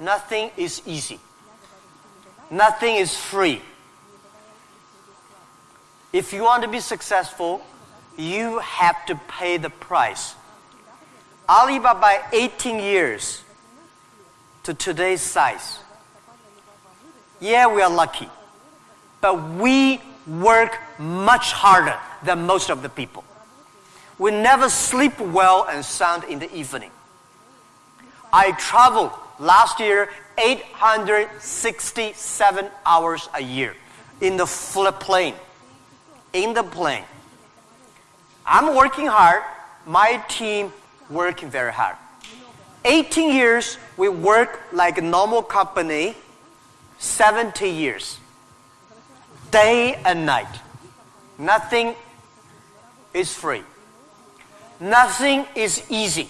Nothing is easy. Nothing is free. If you want to be successful, you have to pay the price. Alibaba 18 years to today's size. Yeah, we are lucky. But we work much harder than most of the people. We never sleep well and sound in the evening. I traveled last year 867 hours a year in the plane. In the plane. I'm working hard. My team working very hard. 18 years, we work like a normal company. 70 years. Day and night. Nothing is free. Nothing is easy.